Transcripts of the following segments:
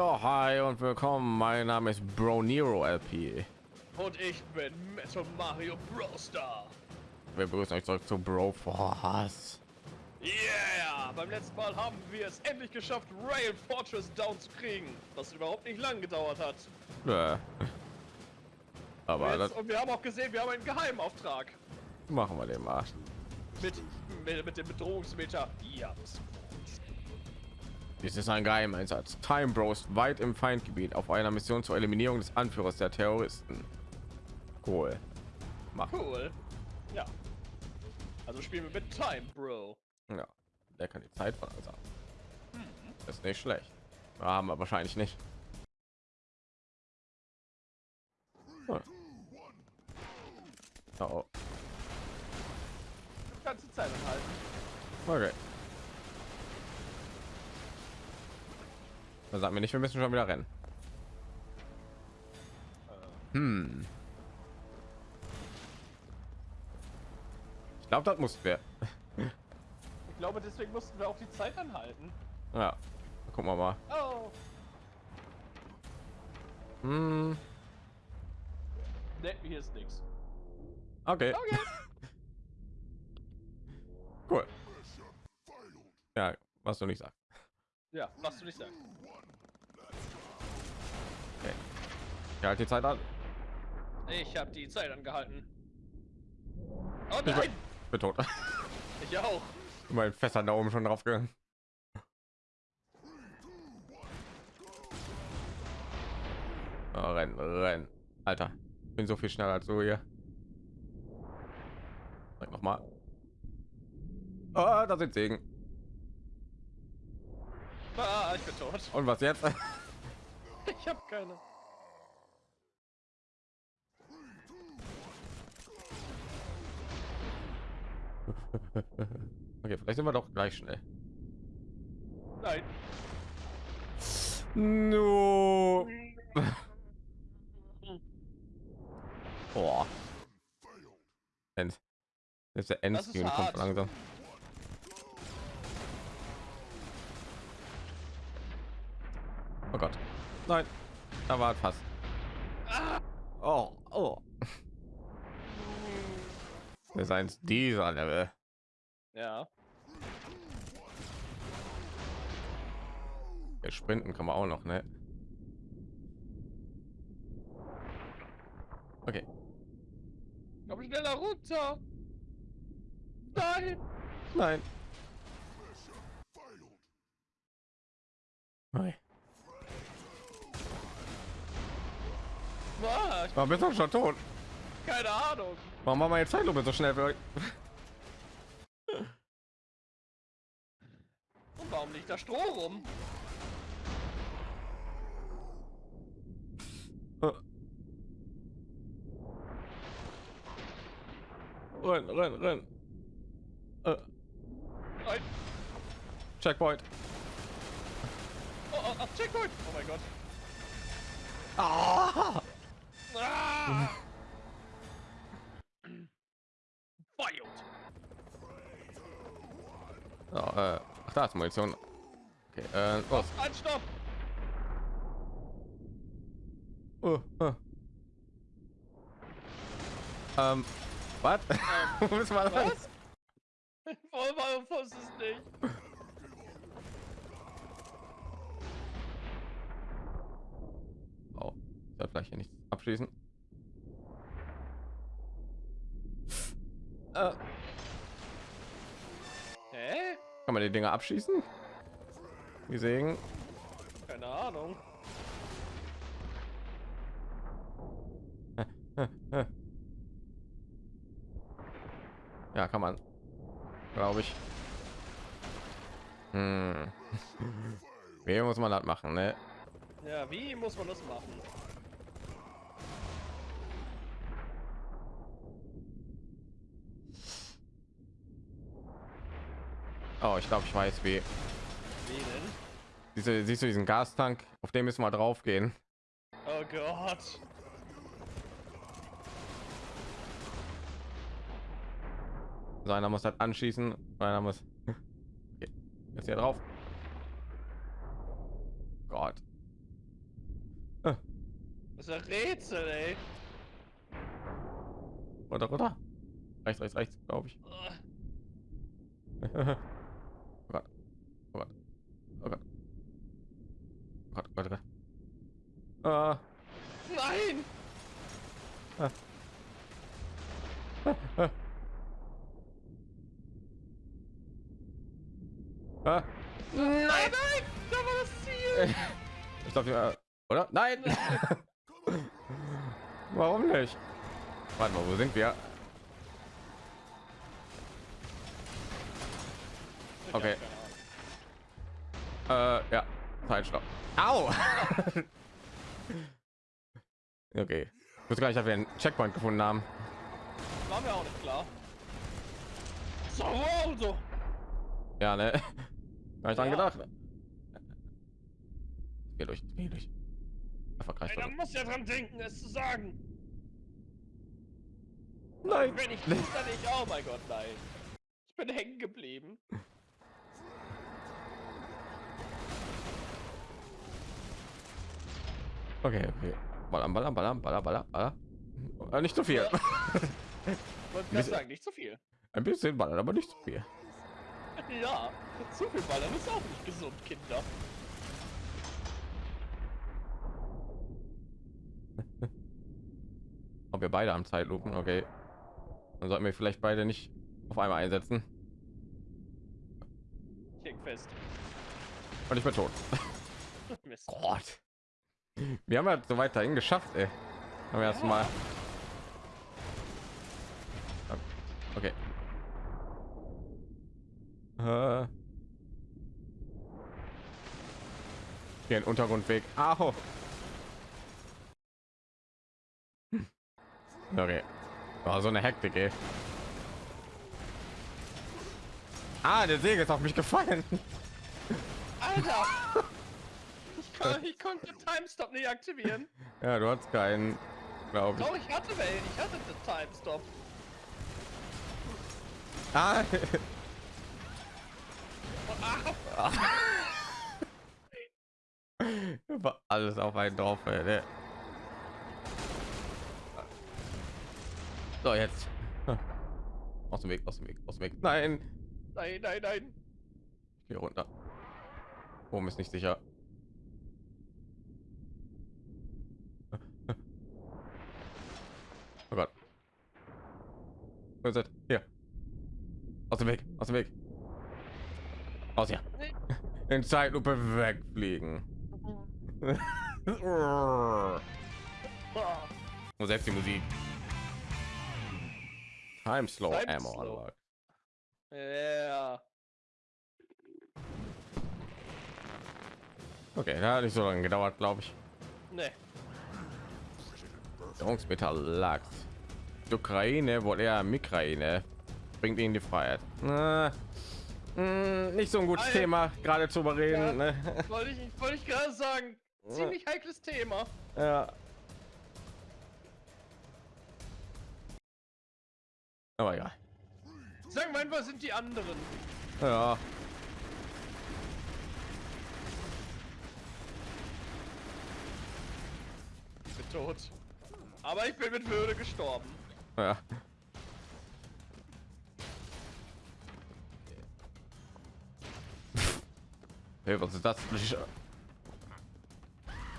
Ja, hi und willkommen. Mein Name ist Bro Nero LP. Und ich bin Metal Mario Bros. Star. Wir begrüßen euch zurück zu Bro Force. Yeah! Beim letzten Mal haben wir es endlich geschafft, Rail Fortress down zu kriegen, was überhaupt nicht lang gedauert hat. Ja. Aber und, das jetzt, und wir haben auch gesehen, wir haben einen Geheimauftrag. machen wir den mal. Mit, mit, mit dem Bedrohungsmeter. Ja, das Dies ist ein Geheimeinsatz. Time Bros weit im Feindgebiet auf einer Mission zur Eliminierung des Anführers der Terroristen. Cool. Mach. cool. Ja. Also spielen wir mit Time, Bro. Ja. Der kann die Zeit von uns ab. Das ist nicht schlecht. Ja, haben wir wahrscheinlich nicht. Hm. Oh, Du kannst die Zeit anhalten. okay. Dann sagen wir nicht, wir müssen schon wieder rennen. Hm. Ich glaube, das mussten wir. Ich glaube, deswegen mussten wir auch die Zeit anhalten. Ja. Gucken wir mal. Oh. Hm. Ne, hier ist nichts. Okay. Okay. Cool. Ja, was du nicht sagst. Ja, was du nicht sagst. Okay. Ich halte die Zeit an. Ich habe die Zeit angehalten. Oh Ich bin, nein! bin tot. Ich auch. mein Fässer da oben schon drauf gegangen. Oh, rennen, rennen. Alter, ich bin so viel schneller als du hier. Noch mal. Ah, da sind Segen. Ah, ich bin tot. Und was jetzt? Ich habe keine. Okay, vielleicht sind wir doch gleich schnell. Nein. No. Boah. End. Jetzt der Endscreen kommt hart. langsam. Oh Gott. Nein. Da war fast. Oh, oh. Wir seien dieser Level. Ja. Ja, sprinten kann man auch noch, ne? Okay. Komm schneller runter. Nein. Nein. Nein. Ich, Aber bist doch schon tot. keine Ahnung. Warum machen wir jetzt Zeitlupe so schnell? Und warum liegt da Stroh rum? Renn, renn, renn. Äh, Nein. Checkpoint. Oh, oh, oh, Checkpoint. Oh mein Gott. Ah! Ah. Oh, äh, ach, da ist Munition. Okay, äh. Anstopp. Oh, oh. Ähm, was? Wo müssen wir lang? Was? Warum, warum wusste es nicht? Oh, ich soll vielleicht hier nicht abschließen. Äh, Hä? kann man die Dinger abschießen? Die Sägen? Keine Ahnung. Ja, kann man. Glaube ich. Hm. Wie muss man das machen, ne? Ja, wie muss man das machen? Oh, ich glaube, ich weiß wie. Wie denn? Diese, siehst du diesen Gastank? Auf dem müssen wir drauf gehen. Oh Gott. So einer muss das anschießen, einer muss. Jetzt hier drauf. Gott. Ah. Das ist ein Rätsel, ey. Oder, oder? Rechts, rechts, rechts, glaube ich. Oh Gott. Oh Gott. Oh Gott. Oh Gott, oh Gott, oh. Ah. Nein! Ah. Ah. Ah. Ah. Nein, nein! Da war das Ziel! Ich glaube, ja, oder? Nein! Warum nicht? Warte mal, wo sind wir? Okay. Hab. Äh, ja. Zeitstopp. Au! okay. Ich wusste gar nicht, dass wir einen Checkpoint gefunden haben. War mir auch nicht klar. So, Waldo! Ja, ne? Gar nicht dran Ja. gedacht. Geh durch, geh durch. Einfach gleich. Ey, da muss ja dran denken, es zu sagen. Nein! Wenn ich nicht, dann ich. Oh mein Gott, nein. Ich bin hängen geblieben. Okay, okay. Ballern, ballern, ballern, ballern, ballern, ballern. Äh, nicht zu viel. Ja. Wollte sagen, nicht zu viel. Ein bisschen ballern, aber nicht zu viel. Ja, zu viel Ballern ist auch nicht gesund, Kinder. Ob wir beide am Zeitlupen, okay. Dann sollten wir vielleicht beide nicht auf einmal einsetzen. Ich fest. Und ich bin tot. Mist. Gott. Wir haben ja so weit dahin geschafft, ey. Haben wir erst mal. Okay. Äh. Hier ein Untergrundweg. Au. Hm. Okay. War so eine Hektik, ey. Ah, der Säge ist auf mich gefallen. Alter! Ich, kann, ich konnte Timestop nicht aktivieren. Ja, du hast keinen, glaube ich. Doch, ich hatte welchen. Ich hatte den Timestop. Ah, ah, war alles auf einen drauf. Ey, ne? So, jetzt. Aus dem Weg, aus dem Weg, aus dem Weg. Nein, nein, nein, nein. hier runter. Oben ist nicht sicher. Ist es? Hier. Aus dem Weg, aus dem Weg. Aus hier. Nee. In Zeitlupe wegfliegen. Und selbst die Musik. Time slow Time ammo slow. Ja. Okay, da hat nicht so lange gedauert, glaube ich. Ne. Währungsmetall lag. Die Ukraine wohl eher Mikraine bringt ihnen die Freiheit. Na, mh, nicht so ein gutes Alter. Thema gerade zu überreden. Ja. Ne? Wollte ich, wollte ich gerade sagen. Ziemlich heikles Thema. Ja. Aber egal. Sagen wir einfach, sind die anderen. Ja. Ich bin tot. Aber ich bin mit Würde gestorben. Ja. Hey, was ist das?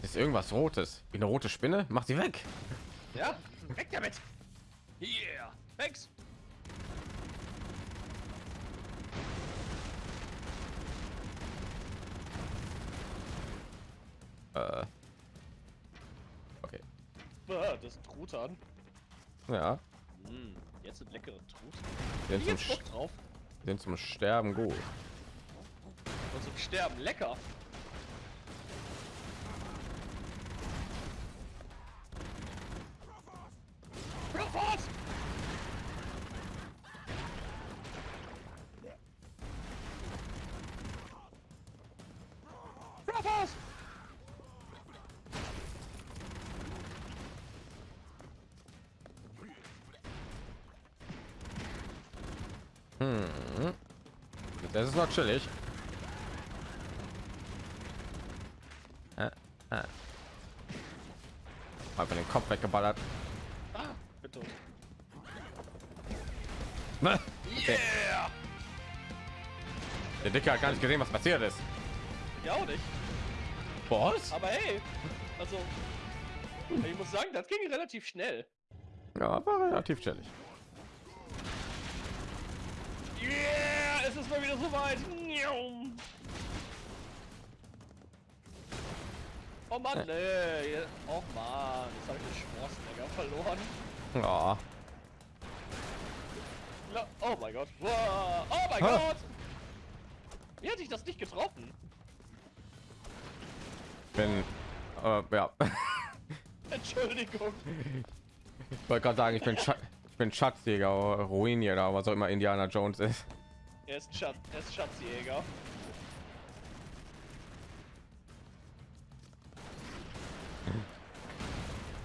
Ist irgendwas Rotes? Wie eine rote Spinne? Mach sie weg. Ja, weg damit. Yeah. Thanks. Äh. Okay. Das ist Truthahn. Ja. Mm, jetzt sind leckere Truthahn. Sind zum, Sch- drauf. sind zum Sterben gut. Und zum Sterben lecker. Hm. Das ist noch chillig. Äh, äh. Einfach den Kopf weggeballert. Ah, bitte. Yeah! Der Dicke hat gar nicht gesehen, was passiert ist. Ja, auch nicht. Was? Aber hey, also, ich muss sagen, das ging relativ schnell. Ja, war relativ chillig. Yeah, es ist mal wieder soweit. Oh Mann, nee. Oh Mann, jetzt habe ich den Schwarzenegger verloren. Ja. Oh mein Gott. Wow. Oh mein Ha. Gott. Wie hatte ich das nicht getroffen? Bin, äh, ja. Entschuldigung. Ich wollte gerade sagen, ich bin, Scha ich bin Schatzjäger, Ruinier, was auch immer Indiana Jones ist. Er ist, Schatz, er ist Schatzjäger.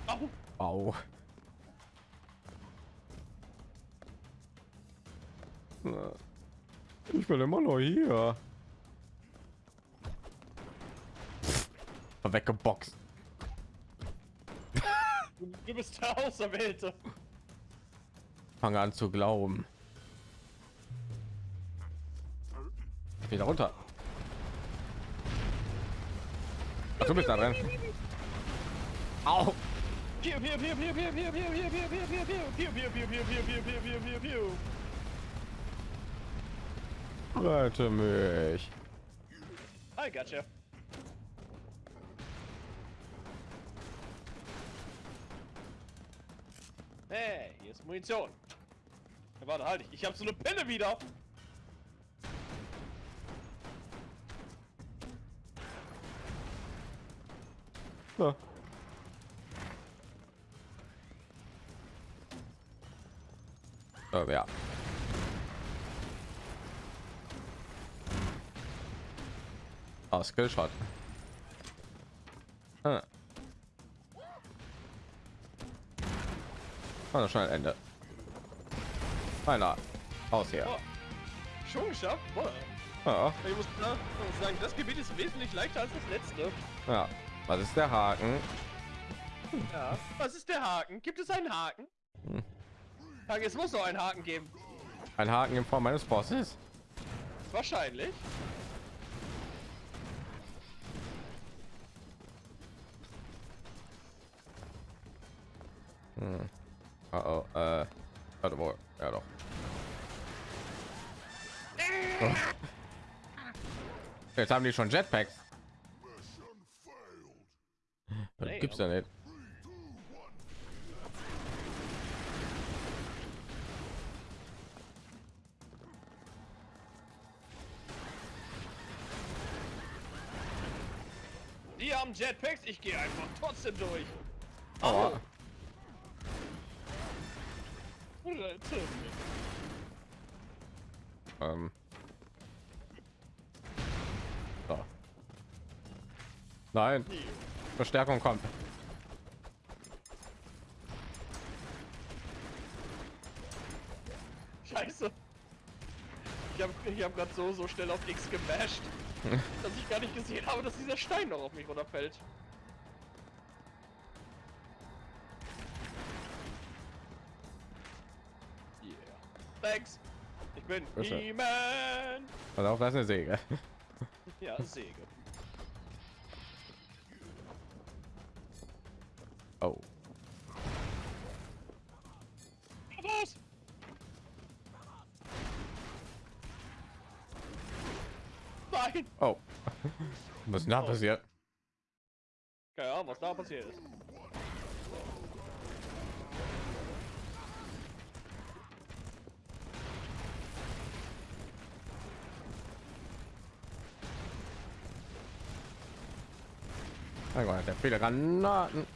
Au. Au. Ich bin immer noch hier. Weggeboxt. Du, du bist der Auserwählte. Fange an zu glauben. Wieder runter. Ach, du bist da drin. Au. Rette mich. I gotcha. Hey, hier ist Munition. Warte, halt, ich habe so eine Pille wieder. Ja. Äh, ja. Ah, Skillshot. Ah. Ah, schon ein Ende. Einer. Aus hier. Oh, schon geschafft? Boah. Ja. Ich muss, na, ich muss sagen, das Gebiet ist wesentlich leichter als das letzte. ja. Was ist der Haken? Ja. Was ist der Haken? Gibt es einen Haken? Hm. Es muss auch einen Haken geben. Ein Haken in Form meines Bosses? Wahrscheinlich. Hm. Oh, oh, äh. Warte wohl. Ja doch. Jetzt haben die schon Jetpacks. Das Nee, gibt's ja nicht. Die haben Jetpacks, ich gehe einfach trotzdem durch. Aua. Ähm. So. Nein, Hier. Verstärkung kommt. Scheiße. Ich habe ich hab gerade so, so schnell auf X gemasht, dass ich gar nicht gesehen habe, dass dieser Stein noch auf mich runterfällt. Yeah. Thanks. Ich bin. He-Man. Also auch das ist eine Säge. Ja, Säge. Ist denn da passiert? Keine Ahnung, was da passiert ist. Mein Gott, der viele Granaten.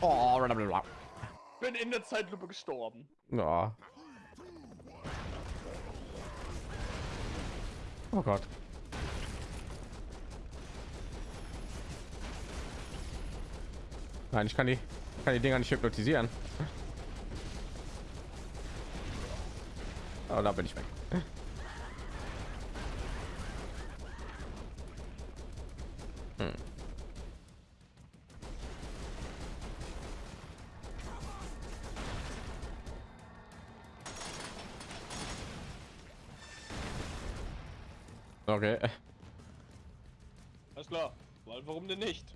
Oh, blablabla. Bin in der Zeitlupe gestorben. ja. Oh Gott. Nein, ich kann die, kann die Dinger nicht hypnotisieren. Oh, da bin ich weg. Okay. Alles klar. Weil warum denn nicht?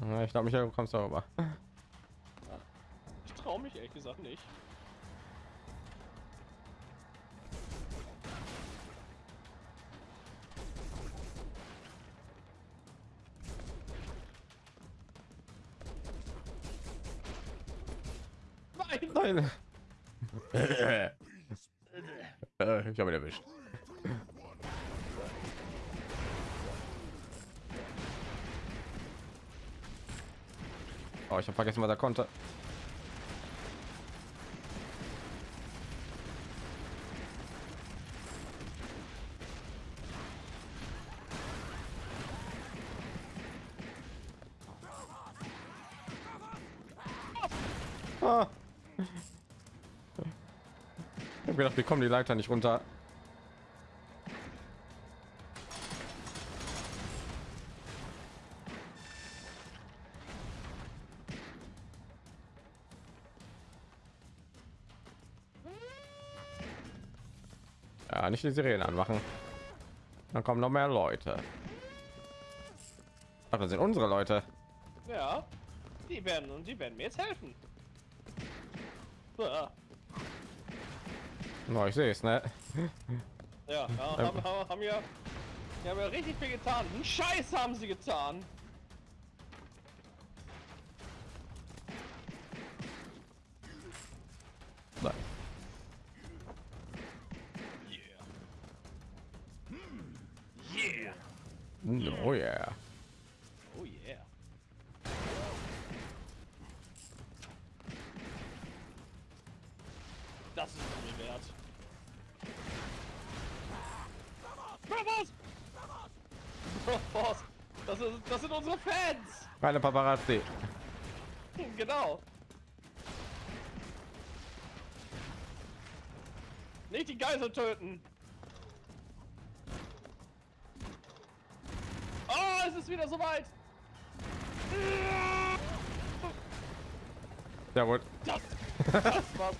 Ja, Ich glaube, Michael, du kommst darüber. Ich traue mich ehrlich gesagt nicht. Nein! Nein. ich habe ihn erwischt. Oh, ich habe vergessen, was er konnte. Ah. Ich habe gedacht, wir kommen die Leiter nicht runter. Nicht die Sirenen anmachen. Dann kommen noch mehr Leute. Ach, das sind unsere Leute. Ja, die werden und die werden mir jetzt helfen. No, ich sehe es, ne? ja, ja haben, haben, haben ja, die haben ja richtig viel getan. Einen Scheiß haben sie getan. Das ist es mir wert. Bravos! Bravos! Das, ist, das sind unsere Fans! Keine Paparazzi. Genau. Nicht die Geisel töten. Oh, es ist wieder soweit. Sehr gut. Das, das war's.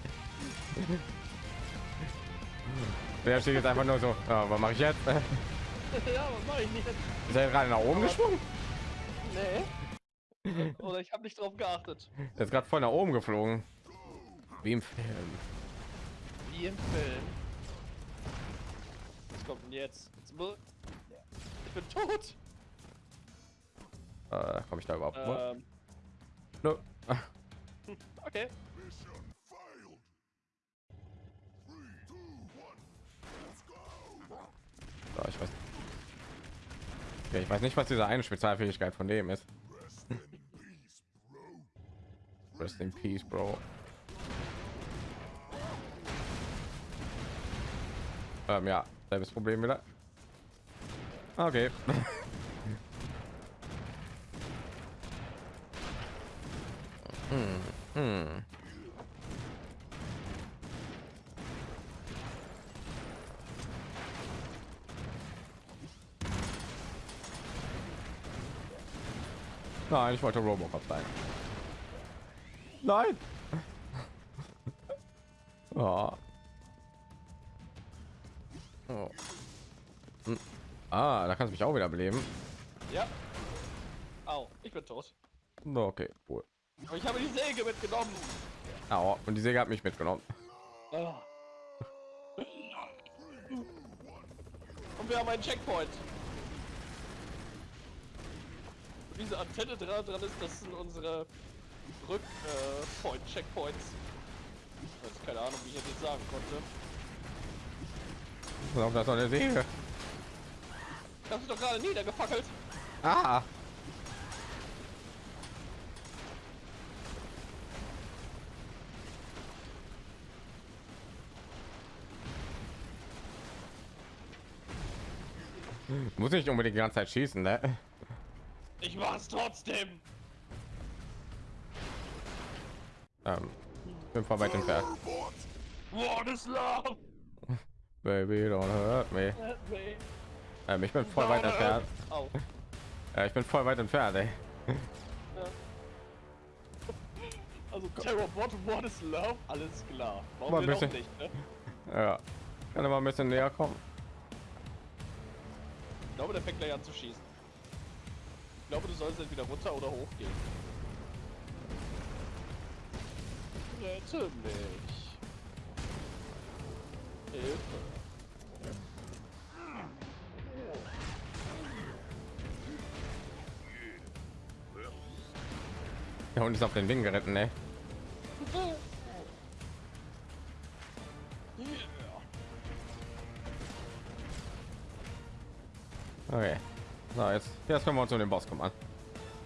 Der steht jetzt einfach nur so. Ja, was mache ich jetzt? ja, was mache ich nicht? Ist er gerade nach oben gesprungen? Nee. Oder ich habe nicht drauf geachtet. Er ist gerade voll nach oben geflogen. Wie im Film. Wie im Film. Was kommt denn jetzt? Jetzt Ich bin tot. Äh, Komme ich da überhaupt? Ähm, No. okay. Ich weiß. Ja, ich weiß nicht, was diese eine Spezialfähigkeit von dem ist. Rest in peace, Bro. Ähm, ja, selbes Problem wieder. Okay. hm, hm. Nein, ich wollte Robocop sein. Nein. oh. Oh. Hm. Ah, da kannst du mich auch wieder beleben. Ja. Au, ich bin tot. Okay, cool. Aber ich habe die Säge mitgenommen. Au, und die Säge hat mich mitgenommen. Ah. Und wir haben einen Checkpoint. Diese Antenne dran, dran ist, das sind unsere Rück äh, Point Checkpoints. Ich weiß keine Ahnung, wie ich das jetzt sagen konnte. Ich glaube, das ist eine Säge. Das ist doch gerade niedergefackelt. Ah. Muss nicht unbedingt die ganze Zeit schießen, ne? Ich mach's trotzdem. Ähm, bin voll weit entfernt. What is love? Baby, don't hurt me. Ähm, ich bin voll weit entfernt. Au. Ja, ich bin voll weit entfernt, ey. Ja. Also Terror, what, is love? Alles klar. Warum Mal auch bisschen- nicht, ne? Ja. Kann er mal ein bisschen näher kommen. Ich glaube, der fängt gleich an zu schießen. Ich glaube, du sollst entweder runter oder hoch gehen. Rette mich. Hilfe. Der Hund ist auf den Ding geritten, ey. Jetzt, können wir uns um den Boss kümmern.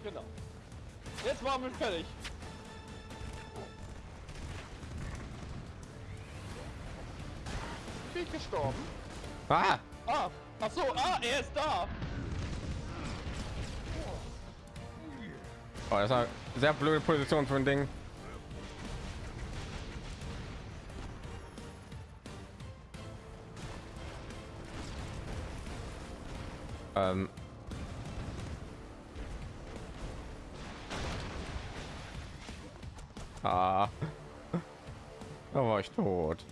Genau. Jetzt waren wir fertig. Bin gestorben? Ah! Ah, ach so, ah, er ist da. Oh, das ist eine sehr blöde Position für ein Ding. Ähm. Da war ich tot.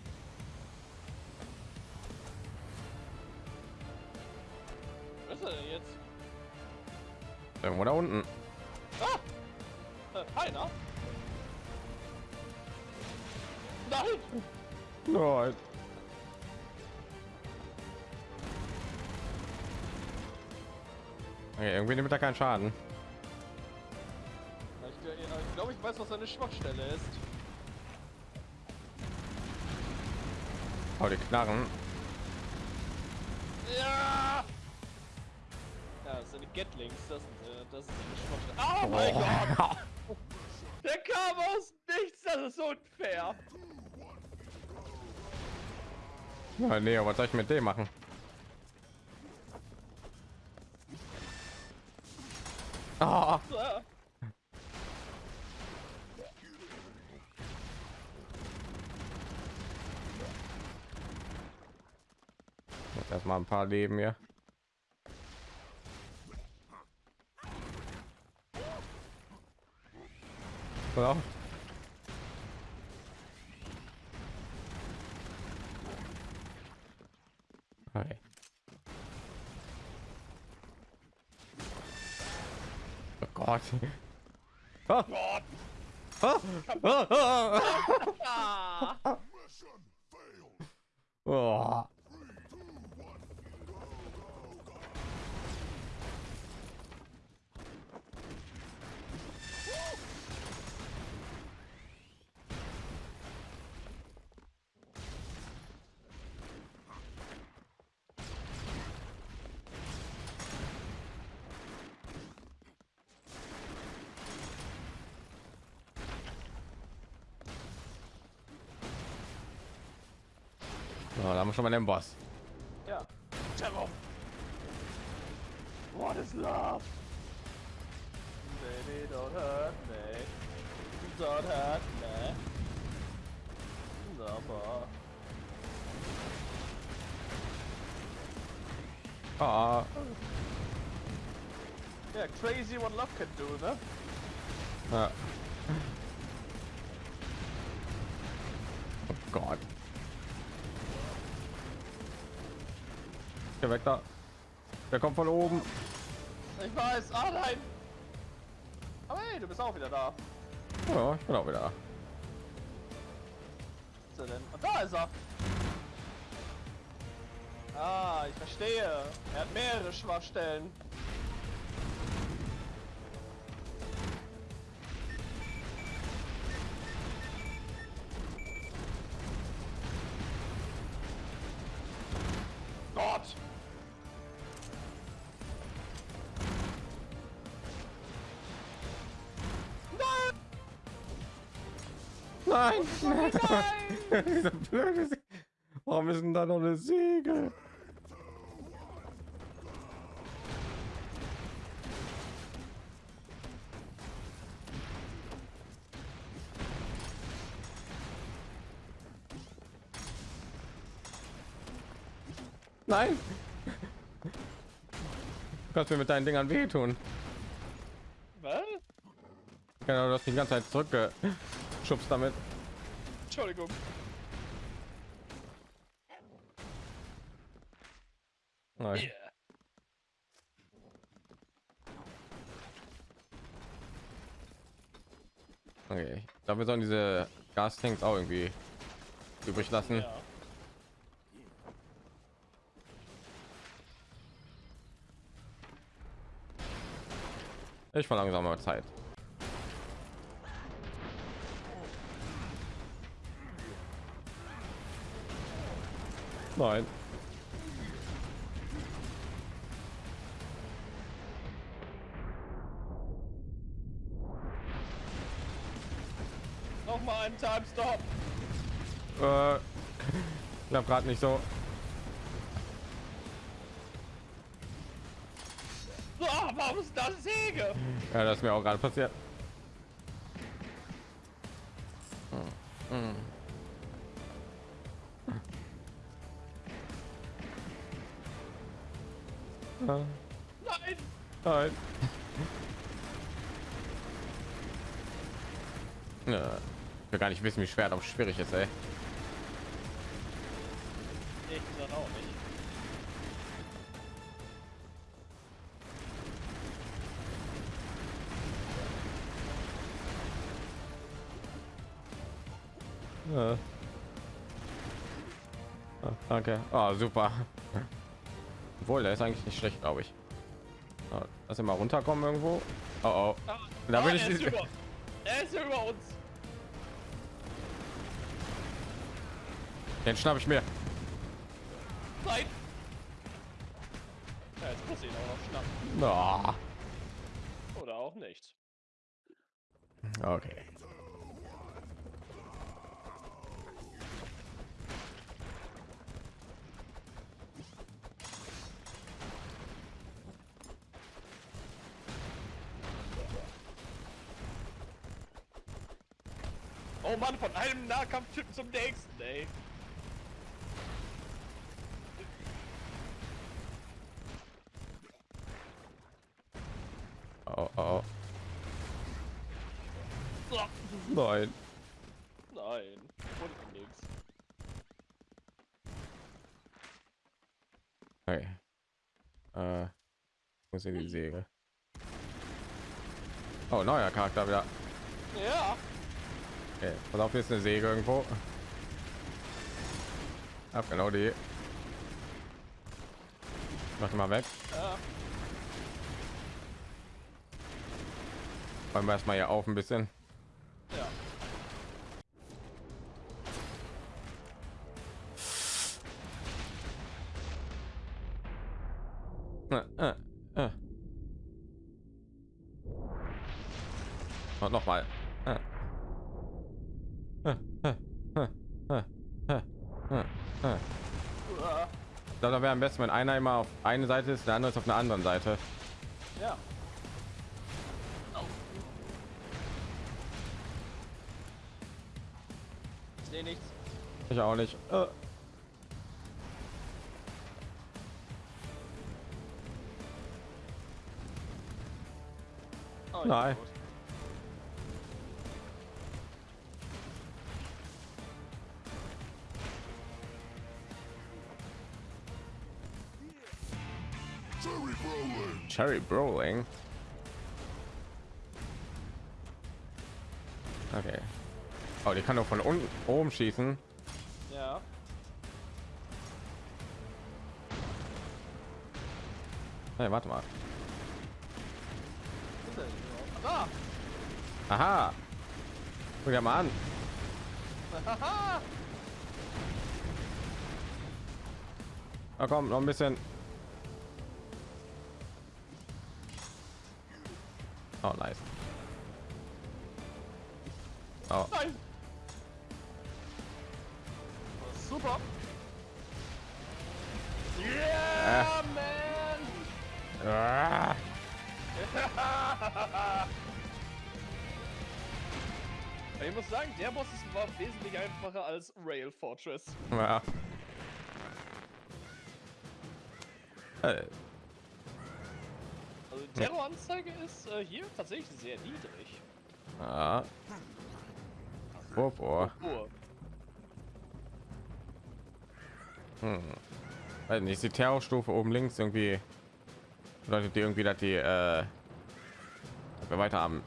Was ist er denn jetzt? Irgendwo da unten. Ah! Äh? Nein! Nein. Okay, irgendwie nimmt er keinen Schaden. Weiß, was seine Schwachstelle ist. Oh, die Knarren. Ja! Ja, das sind die Gatlings, das, äh, das ist seine Schwachstelle. Oh mein Gott! Der kam aus nichts, das ist unfair! Ja, nee, aber was soll ich mit dem machen? Ah. Erstmal ein paar Leben hier. Ja. Oh Gott. Ah. Gott! Ah. Ah. Ah. Ah! Oh. Haben wir schon mal den Boss. Ja. Terror! What is love? Baby, don't hurt me. Don't hurt me. Never. Ah. Yeah, crazy what love can do, ne? Ja. Oh Gott. Geh weg da. Der kommt von oben. Ich weiß, ah nein! Aber hey, du bist auch wieder da. Ja, ich bin auch wieder. Was ist er denn? Und da ist er! Ah, ich verstehe. Er hat mehrere Schwachstellen. Nein! Nein! Nein! Diese blöde Se Warum ist denn da noch eine Segel? Nein! kannst mir mit deinen Dingern wehtun. Was? Genau, du hast die ganze Zeit zurückgeschubst damit. Entschuldigung. Nein. Yeah. Okay. Ich glaube, wir sollen diese Gastanks auch irgendwie übrig lassen. Ja. Ich verlangsame mal Zeit. Nein. Noch mal einen Time Stop. Äh, glaube gerade nicht so. Ah, warum ist das Säge? Ja, das ist mir auch gerade passiert. Ja, Nein. Nein. Ja, ich will gar nicht wissen, wie schwer das schwierig ist, ey. Ich auch nicht. Ja. Ah, danke. Ah, super. Obwohl, der ist eigentlich nicht schlecht, glaube ich. Lass ihn mal runterkommen irgendwo. Oh, oh. Ah, Da will ah, ich er ist nicht- über. Er ist über uns. Den schnapp ich mir. Nein. Ja, jetzt muss ich ihn auch noch schnappen. Ah, Oder auch nicht. okay. Mann, von einem Nahkampftypen zum nächsten, ey. Oh, oh, oh. Nein. Nein, und nix. Okay. Äh, wo ist hier die Säge? Oh, neuer Charakter wieder. Ja. Okay, pass auf, hier ist eine Säge irgendwo. Hab genau die. Mach die mal weg. ja. Räumen wir erstmal hier auf ein bisschen. Am besten, wenn einer immer auf eine Seite ist, der andere ist auf einer anderen Seite. Ja. Ich sehe nichts. Ich auch nicht. Äh. Oh, Nein. Gut. Cherry Brawling. Okay. Oh, die kann doch von unten oben schießen. Ja. Hey, warte mal. Ah! Aha. Guck dir mal an. Na komm, noch ein bisschen. Oh, nice. Oh, Nein! Super! Yeah, man! ah. Ich muss sagen, der Boss ist- war wesentlich einfacher als Rail Fortress. Ja. Äh. Also Terroranzeige ist äh, hier tatsächlich sehr niedrig. Ah. Boah. Oh, Hm. Weiß nicht, die Terrorstufe oben links irgendwie bedeutet die irgendwie, dass die äh, dass wir weiter am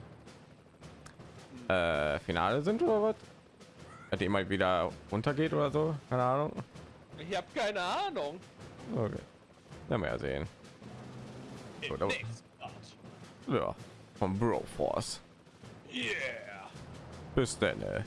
äh, Finale sind oder was? Dass die immer wieder runtergeht oder so? Keine Ahnung. ich habe keine Ahnung. Okay. Werden wir ja sehen. So, da-. Ja, vom Bro Force. Yeah. Bis dann. Äh.